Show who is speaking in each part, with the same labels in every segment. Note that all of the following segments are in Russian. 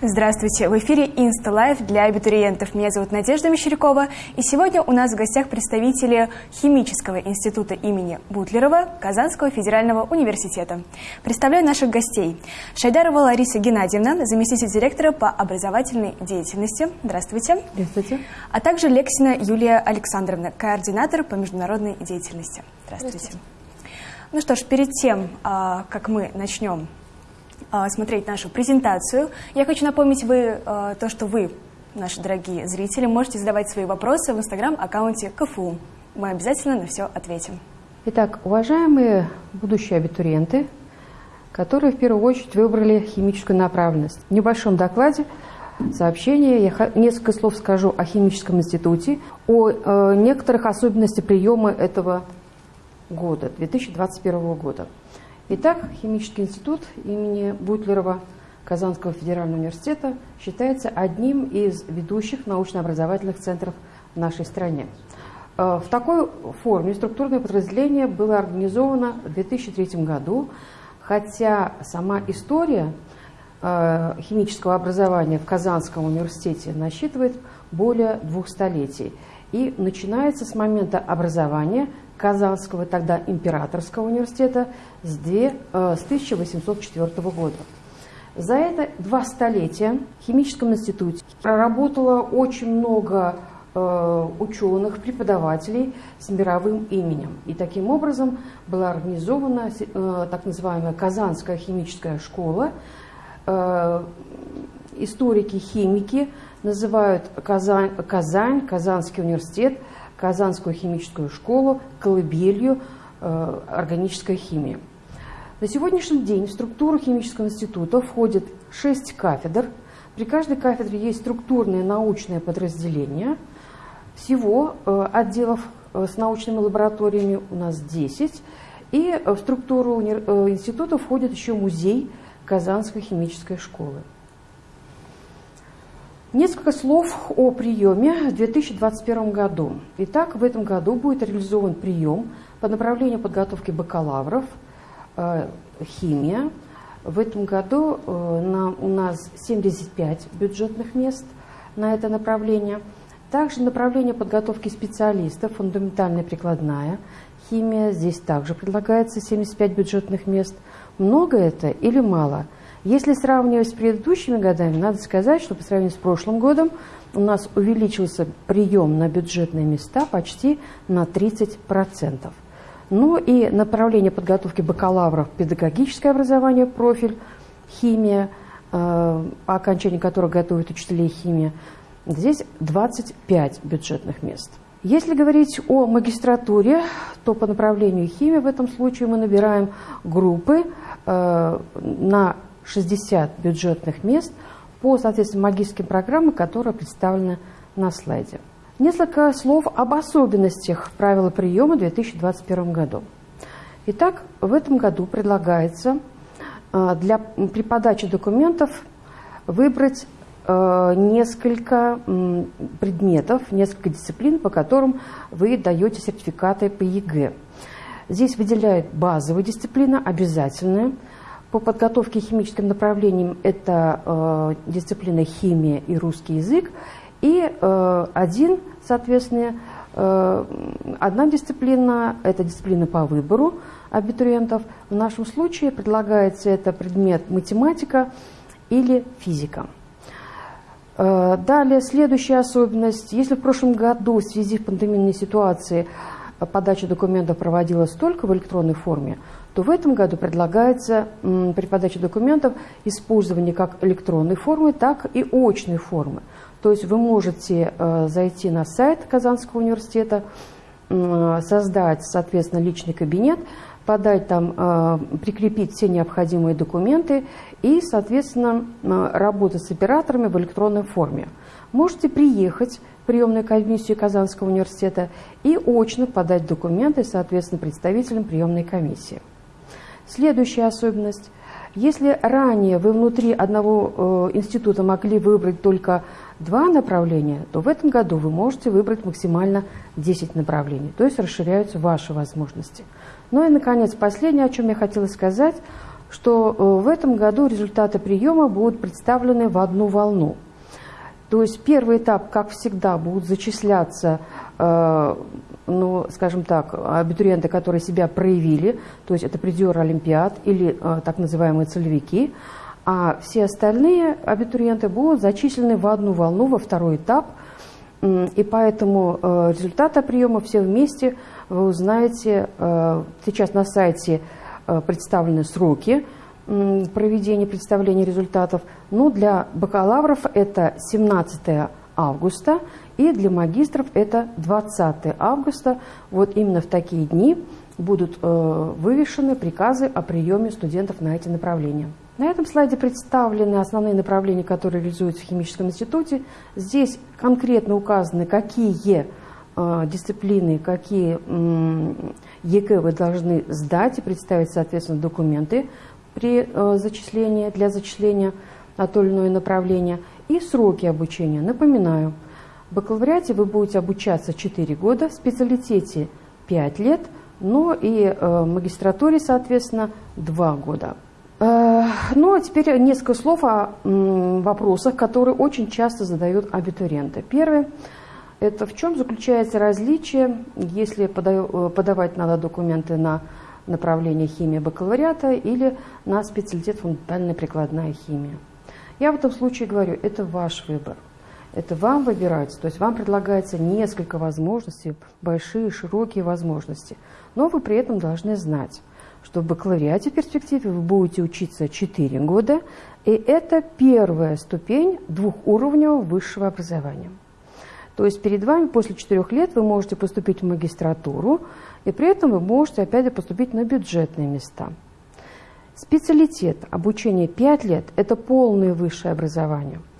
Speaker 1: Здравствуйте! В эфире InstaLife для абитуриентов. Меня зовут Надежда Мещерякова. И сегодня у нас в гостях представители Химического института имени Бутлерова Казанского федерального университета. Представляю наших гостей. Шайдарова Лариса Геннадьевна, заместитель директора по образовательной деятельности. Здравствуйте.
Speaker 2: Здравствуйте.
Speaker 1: А также Лексина Юлия Александровна, координатор по международной деятельности. Здравствуйте. Здравствуйте. Ну что ж, перед тем, а, как мы начнем смотреть нашу презентацию. Я хочу напомнить вы а, то, что вы, наши дорогие зрители, можете задавать свои вопросы в инстаграм-аккаунте КФУ. Мы обязательно на все ответим.
Speaker 2: Итак, уважаемые будущие абитуриенты, которые в первую очередь выбрали химическую направленность. В небольшом докладе сообщение я несколько слов скажу о химическом институте, о э, некоторых особенностях приема этого года, 2021 года. Итак, Химический институт имени Бутлерова Казанского федерального университета считается одним из ведущих научно-образовательных центров в нашей стране. Э, в такой форме структурное подразделение было организовано в 2003 году, хотя сама история э, химического образования в Казанском университете насчитывает более двух столетий и начинается с момента образования Казанского, тогда Императорского университета с, 2, э, с 1804 года. За это два столетия в химическом институте проработало очень много э, ученых, преподавателей с мировым именем. И таким образом была организована э, так называемая Казанская химическая школа. Историки, химики называют Казань, Казань, Казанский университет – Казанскую химическую школу колыбелью э, органической химии. На сегодняшний день в структуру химического института входит шесть кафедр. При каждой кафедре есть структурные научные подразделения. Всего э, отделов э, с научными лабораториями у нас 10. И в структуру э, института входит еще музей Казанской химической школы. Несколько слов о приеме в 2021 году. Итак, в этом году будет реализован прием по направлению подготовки бакалавров, э, химия. В этом году э, на, у нас 75 бюджетных мест на это направление. Также направление подготовки специалистов, фундаментальная прикладная химия. Здесь также предлагается 75 бюджетных мест. Много это или мало – если сравнивать с предыдущими годами, надо сказать, что по сравнению с прошлым годом у нас увеличился прием на бюджетные места почти на 30%. Ну и направление подготовки бакалавров педагогическое образование, профиль, химия, э, по окончании которого готовят учителей химии, здесь 25 бюджетных мест. Если говорить о магистратуре, то по направлению химии в этом случае мы набираем группы э, на 60 бюджетных мест по, соответственно, магистрским программам, которые представлены на слайде. Несколько слов об особенностях правила приема в 2021 году. Итак, в этом году предлагается э, для, при подаче документов выбрать э, несколько предметов, несколько дисциплин, по которым вы даете сертификаты по ЕГЭ. Здесь выделяют базовые дисциплины, обязательные – по подготовке химическим направлениям это э, дисциплина химия и русский язык. И э, один, соответственно, э, одна дисциплина – это дисциплина по выбору абитуриентов. В нашем случае предлагается это предмет математика или физика. Э, далее, следующая особенность. Если в прошлом году в связи с пандемийной ситуацией подача документов проводилась только в электронной форме, то в этом году предлагается при подаче документов использование как электронной формы, так и очной формы. То есть вы можете э, зайти на сайт Казанского университета, создать, соответственно, личный кабинет, подать там, э, прикрепить все необходимые документы и, соответственно, работать с операторами в электронной форме. Можете приехать в приемную комиссию Казанского университета и очно подать документы, соответственно, представителям приемной комиссии. Следующая особенность. Если ранее вы внутри одного э, института могли выбрать только два направления, то в этом году вы можете выбрать максимально 10 направлений, то есть расширяются ваши возможности. Ну и, наконец, последнее, о чем я хотела сказать, что в этом году результаты приема будут представлены в одну волну. То есть первый этап, как всегда, будут зачисляться ну, скажем так, абитуриенты, которые себя проявили, то есть это призеры Олимпиад или э, так называемые целевики, а все остальные абитуриенты будут зачислены в одну волну, во второй этап, и поэтому э, результаты приема все вместе вы узнаете. Э, сейчас на сайте представлены сроки проведения представления результатов. Ну, для бакалавров это 17 августа и для магистров это 20 августа. Вот именно в такие дни будут э, вывешены приказы о приеме студентов на эти направления. На этом слайде представлены основные направления, которые реализуются в химическом институте. Здесь конкретно указаны, какие э, дисциплины, какие ЕК вы должны сдать и представить, соответственно, документы при э, зачислении, для зачисления на то или иное направление и сроки обучения. Напоминаю, в бакалавриате вы будете обучаться 4 года, в специалитете 5 лет, но и э, в магистратуре, соответственно, 2 года. Э, ну, а теперь несколько слов о вопросах, которые очень часто задают абитуриенты. Первый – это в чем заключается различие, если э, подавать надо документы на направление химия бакалавриата или на специалитет фундаментальная прикладная химия. Я в этом случае говорю, это ваш выбор. Это вам выбирать, то есть вам предлагается несколько возможностей, большие, широкие возможности. Но вы при этом должны знать, что в бакалавриате в перспективе вы будете учиться 4 года, и это первая ступень двухуровневого высшего образования. То есть перед вами после 4 лет вы можете поступить в магистратуру, и при этом вы можете опять же поступить на бюджетные места. Специалитет обучение 5 лет – это полное высшее образование –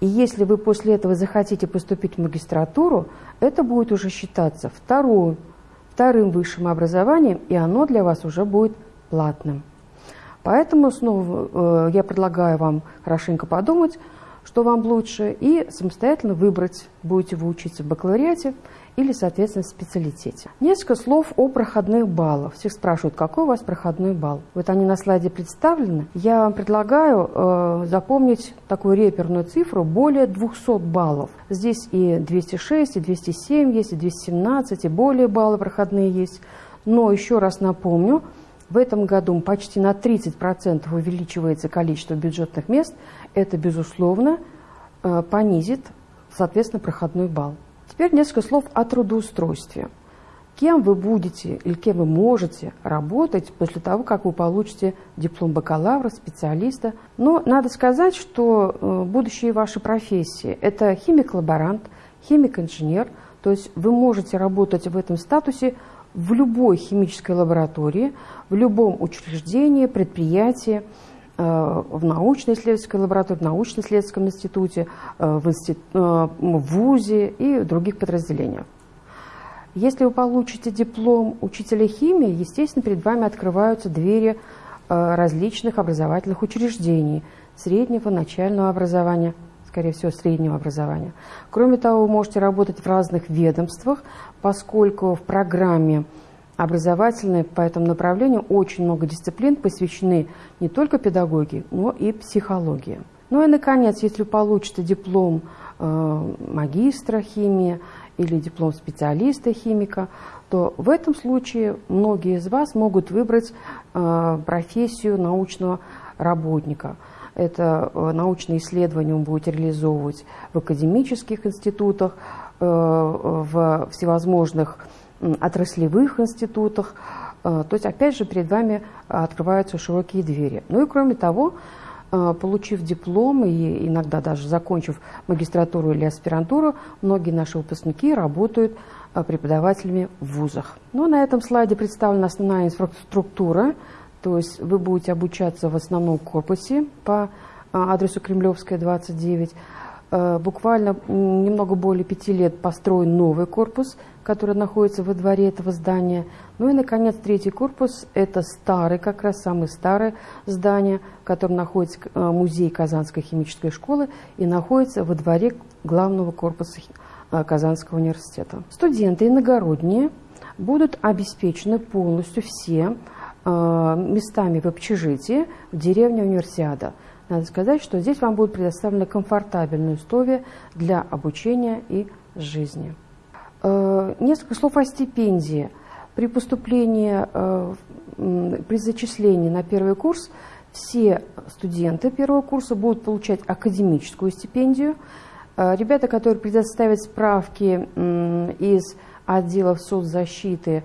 Speaker 2: и если вы после этого захотите поступить в магистратуру, это будет уже считаться вторую, вторым высшим образованием, и оно для вас уже будет платным. Поэтому снова э, я предлагаю вам хорошенько подумать, что вам лучше, и самостоятельно выбрать, будете вы учиться в бакалавриате или, соответственно, специалитете. Несколько слов о проходных баллах. Всех спрашивают, какой у вас проходной балл. Вот они на слайде представлены. Я вам предлагаю э, запомнить такую реперную цифру более 200 баллов. Здесь и 206, и 207 есть, и 217, и более баллы проходные есть. Но еще раз напомню, в этом году почти на 30% увеличивается количество бюджетных мест. Это, безусловно, э, понизит, соответственно, проходной балл. Теперь несколько слов о трудоустройстве. Кем вы будете или кем вы можете работать после того, как вы получите диплом бакалавра, специалиста. Но надо сказать, что э, будущие ваши профессии – это химик-лаборант, химик-инженер, то есть вы можете работать в этом статусе в любой химической лаборатории, в любом учреждении, предприятии, в научно-исследовательской лаборатории, в научно-исследовательском институте, э, в, институ, э, в ВУЗе и других подразделениях. Если вы получите диплом учителя химии, естественно, перед вами открываются двери различных образовательных учреждений, среднего, начального образования, скорее всего, среднего образования. Кроме того, вы можете работать в разных ведомствах, поскольку в программе образовательной по этому направлению очень много дисциплин посвящены не только педагогии, но и психологии. Ну и, наконец, если получите диплом э, магистра химии или диплом специалиста химика, то в этом случае многие из вас могут выбрать э, профессию научного работника. Это э, научные исследования он будет реализовывать в академических институтах, э, в всевозможных отраслевых институтах. Э, то есть, опять же, перед вами открываются широкие двери. Ну и кроме того, э, получив диплом и иногда даже закончив магистратуру или аспирантуру, многие наши выпускники работают э, преподавателями в вузах. Ну, на этом слайде представлена основная инфраструктура, то есть вы будете обучаться в основном корпусе по адресу Кремлевская, 29. Буквально немного более пяти лет построен новый корпус – который находится во дворе этого здания. Ну и, наконец, третий корпус – это старый, как раз самое старое здание, в котором находится э, музей Казанской химической школы и находится во дворе главного корпуса э, Казанского университета. Студенты иногородние будут обеспечены полностью все местами в общежитии в деревне Универсиада. Надо сказать, что здесь вам будут предоставлены комфортабельные условия для обучения и жизни. Несколько слов о стипендии. При поступлении, при зачислении на первый курс все студенты первого курса будут получать академическую стипендию. Ребята, которые предоставят справки из отделов соцзащиты,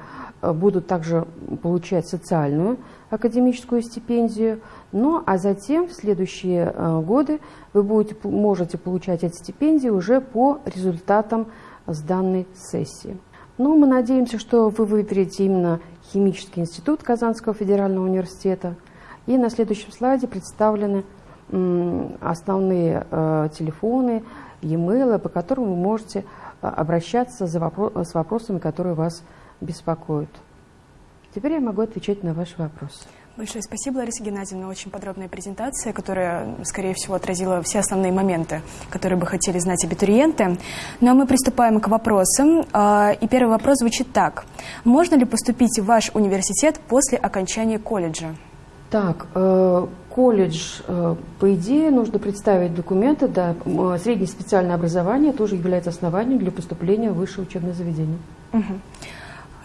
Speaker 2: будут также получать социальную академическую стипендию. Ну, а затем в следующие э, годы вы будете, можете получать эти стипендии уже по результатам сданной сессии. Ну, мы надеемся, что вы выберете именно Химический институт Казанского федерального университета. И на следующем слайде представлены основные э, телефоны, e-mail, по которым вы можете э, обращаться за вопро с вопросами, которые вас беспокоят. Теперь я могу отвечать на ваши вопросы.
Speaker 1: Большое спасибо, Лариса Геннадьевна. Очень подробная презентация, которая, скорее всего, отразила все основные моменты, которые бы хотели знать абитуриенты. Ну а мы приступаем к вопросам. А, и первый вопрос звучит так. Можно ли поступить в ваш университет после окончания колледжа?
Speaker 2: Так, э, колледж, э, по идее, нужно представить документы, да, среднее специальное образование тоже является основанием для поступления в высшее учебное заведение.
Speaker 1: Угу.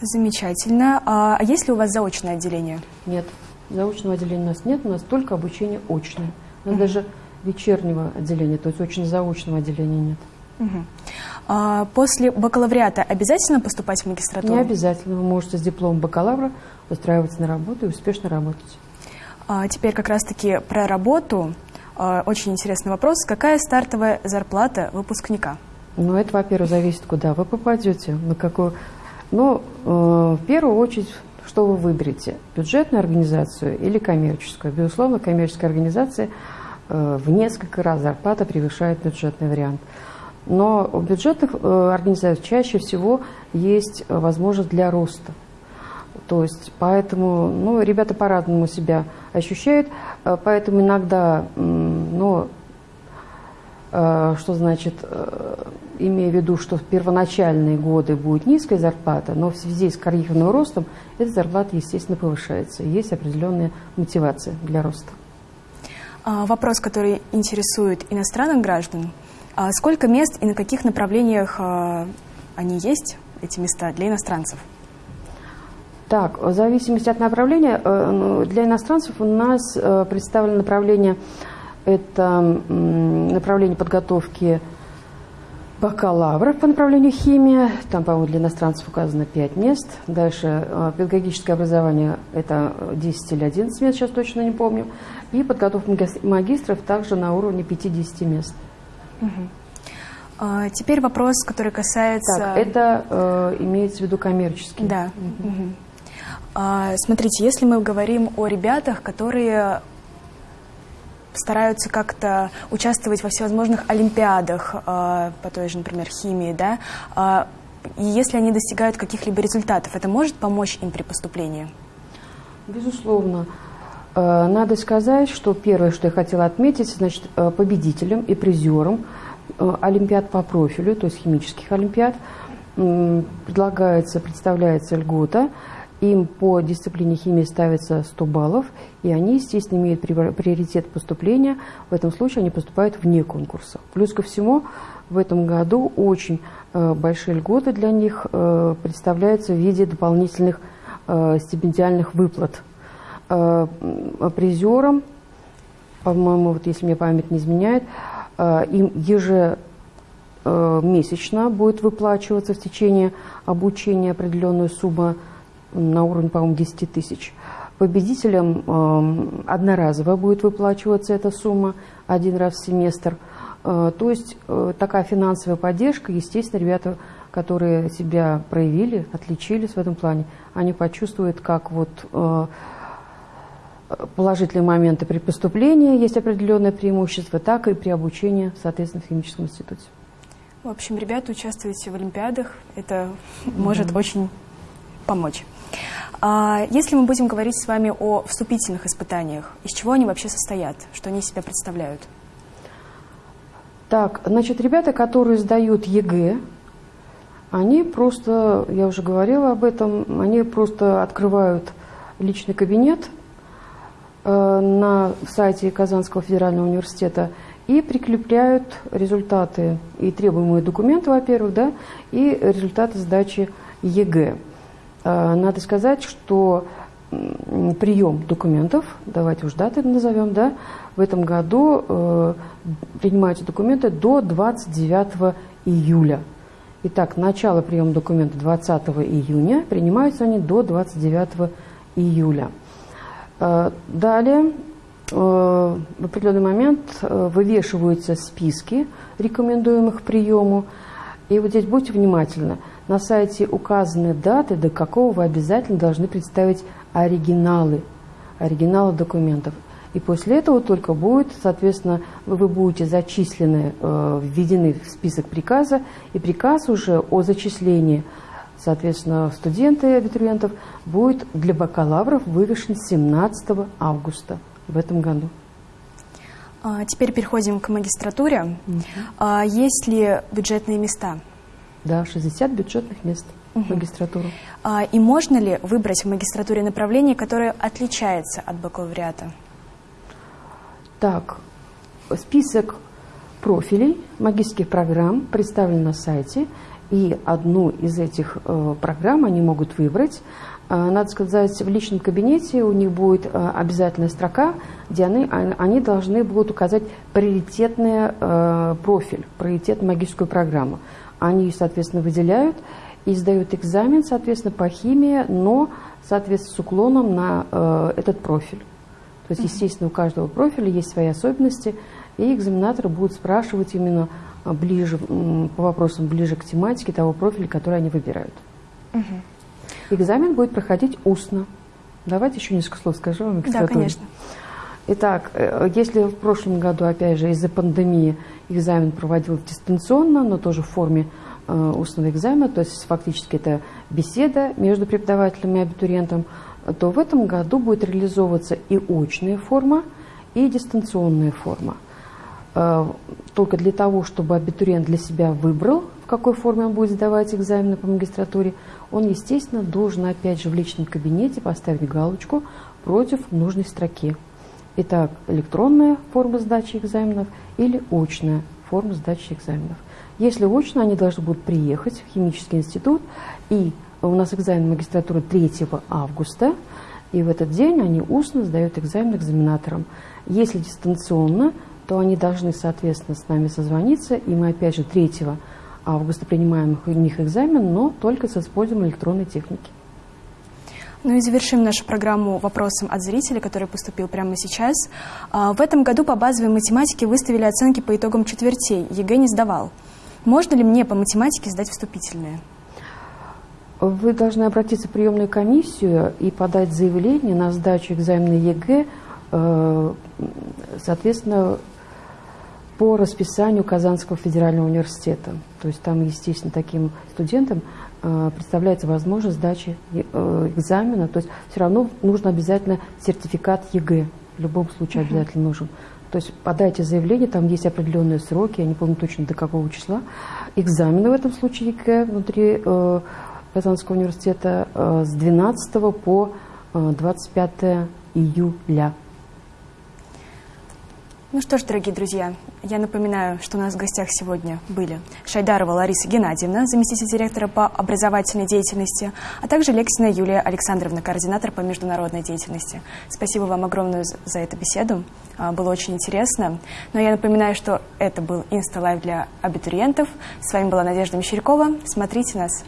Speaker 1: Замечательно. А, есть ли у вас заочное отделение?
Speaker 2: Нет. Заочного отделения у нас нет, у нас только обучение очное. У нас uh даже вечернего отделения, то есть очно-заочного отделения нет.
Speaker 1: Угу. А после бакалавриата обязательно поступать в магистратуру?
Speaker 2: Не обязательно. Вы можете с дипломом бакалавра устраиваться на работу и успешно работать.
Speaker 1: А теперь как раз-таки про работу. А, очень интересный вопрос. Какая стартовая зарплата выпускника?
Speaker 2: Ну, это, во-первых, зависит, куда вы попадете, на какую... Ну, э, в первую очередь что вы выберете, бюджетную организацию или коммерческую. Безусловно, коммерческая организация э, в несколько раз зарплата превышает бюджетный вариант. Но у бюджетных э, организаций чаще всего есть возможность для роста. То есть, поэтому, ну, ребята по-разному себя ощущают, поэтому иногда, ну, что значит, имея в виду, что в первоначальные годы будет низкая зарплата, но в связи с карьерным ростом эта зарплата, естественно, повышается. Есть определенная мотивация для роста.
Speaker 1: А, вопрос, который интересует иностранных граждан. А сколько мест и на каких направлениях а, они есть, эти места, для иностранцев?
Speaker 2: Так, в зависимости от направления, э, ну, для иностранцев у нас представлено направление это направление подготовки бакалавров по направлению химия. Там, по-моему, для иностранцев указано 5 мест. Дальше э, педагогическое образование – это 10 или 11 мест, сейчас точно не помню. И подготовка магистров также на уровне 50 мест.
Speaker 1: Угу. А, теперь вопрос, который касается...
Speaker 2: Так, это э, имеется в виду коммерческий.
Speaker 1: Да. Угу. Угу. А, смотрите, если мы говорим о ребятах, которые стараются как-то участвовать во всевозможных олимпиадах э, по той же, например, химии, да, э, и если они достигают каких-либо результатов, это может помочь им при поступлении?
Speaker 2: Безусловно. Э, надо сказать, что первое, что я хотела отметить, значит, э, победителем и призером э, олимпиад по профилю, то есть химических олимпиад, предлагается, представляется льгота – им по дисциплине химии ставится 100 баллов, и они, естественно, имеют приоритет поступления. В этом случае они поступают вне конкурса. Плюс ко всему, в этом году очень э, большие льготы для них э, представляются в виде дополнительных э, стипендиальных выплат. Э, призерам, по-моему, вот если мне память не изменяет, им ежемесячно будет выплачиваться в течение обучения определенную сумму на уровне, по-моему, 10 тысяч. Победителям э, одноразово будет выплачиваться эта сумма один раз в семестр. Э, то есть э, такая финансовая поддержка, естественно, ребята, которые себя проявили, отличились в этом плане, они почувствуют, как вот э, положительные моменты при поступлении есть определенное преимущество, так и при обучении, соответственно, в химическом институте.
Speaker 1: В общем, ребята, участвуйте в Олимпиадах. Это может очень помочь. А если мы будем говорить с вами о вступительных испытаниях, из чего они вообще состоят, что они себя представляют?
Speaker 2: Так, значит, ребята, которые сдают ЕГЭ, они просто, я уже говорила об этом, они просто открывают личный кабинет э, на сайте Казанского федерального университета и прикрепляют результаты и требуемые документы, во-первых, да, и результаты сдачи ЕГЭ. Э, надо сказать, что прием документов, давайте уж даты назовем, да, в этом году э, принимаются документы до 29 июля. Итак, начало приема документов 20 июня, принимаются они до 29 июля. Э, далее, в определенный момент вывешиваются списки рекомендуемых к приему. И вот здесь будьте внимательны. На сайте указаны даты, до какого вы обязательно должны представить оригиналы, оригиналы документов. И после этого только будет, соответственно, вы будете зачислены, э, введены в список приказа, и приказ уже о зачислении, соответственно, студенты и абитуриентов будет для бакалавров вывешен 17 августа в этом году.
Speaker 1: А, теперь переходим к магистратуре. Угу. Есть ли бюджетные места?
Speaker 2: Да, 60 бюджетных мест угу. в магистратуру.
Speaker 1: А, и можно ли выбрать в магистратуре направление, которое отличается от бакалавриата?
Speaker 2: Так, список профилей магистрских программ представлен на сайте, и одну из этих э, программ они могут выбрать. Э, надо сказать, в личном кабинете у них будет э, обязательная строка, где они, они должны будут указать приоритетный э, профиль, приоритет магическую программу. Они, соответственно, выделяют и сдают экзамен, соответственно, по химии, но, соответственно, с уклоном на э, этот профиль. То есть, естественно, у каждого профиля есть свои особенности, и экзаменаторы будут спрашивать именно ближе, по вопросам ближе к тематике того профиля, который они выбирают. Угу. Экзамен будет проходить устно. Давайте еще несколько слов скажу вам.
Speaker 1: Да, конечно.
Speaker 2: Итак, э, если в прошлом году, опять же, из-за пандемии экзамен проводился дистанционно, но тоже в форме э, устного экзамена, то есть фактически это беседа между преподавателем и абитуриентом, то в этом году будет реализовываться и очная форма, и дистанционная форма. Э, только для того, чтобы абитуриент для себя выбрал, в какой форме он будет сдавать экзамены по магистратуре, он, естественно, должен опять же в личном кабинете поставить галочку против нужной строки. Итак, электронная форма сдачи экзаменов или очная форма сдачи экзаменов. Если очно, они должны будут приехать в химический институт и у нас экзамен магистратуры 3 августа, и в этот день они устно сдают экзамен экзаменаторам. Если дистанционно, то они должны, соответственно, с нами созвониться, и мы, опять же, 3 августа принимаем у них экзамен, но только с использованием электронной техники.
Speaker 1: Ну и завершим нашу программу вопросом от зрителя, который поступил прямо сейчас. А, в этом году по базовой математике выставили оценки по итогам четвертей. ЕГЭ не сдавал. Можно ли мне по математике сдать вступительные?
Speaker 2: Вы должны обратиться в приемную комиссию и подать заявление на сдачу экзамена ЕГЭ, э, соответственно, по расписанию Казанского федерального университета. То есть там, естественно, таким студентам представляется возможность сдачи э, экзамена. То есть все равно нужно обязательно сертификат ЕГЭ. В любом случае обязательно нужен. То есть подайте заявление, там есть определенные сроки, я не помню точно до какого числа. Экзамены в этом случае ЕГЭ внутри Казанского университета э, с 12 по 25 э, июля.
Speaker 1: Ну что ж, дорогие друзья, я напоминаю, что у нас в гостях сегодня были Шайдарова Лариса Геннадьевна, заместитель директора по образовательной деятельности, а также Лексина Юлия Александровна, координатор по международной деятельности. Спасибо вам огромное за эту беседу, а, было очень интересно. Но я напоминаю, что это был Инста-live для абитуриентов. С вами была Надежда Мещерякова. Смотрите нас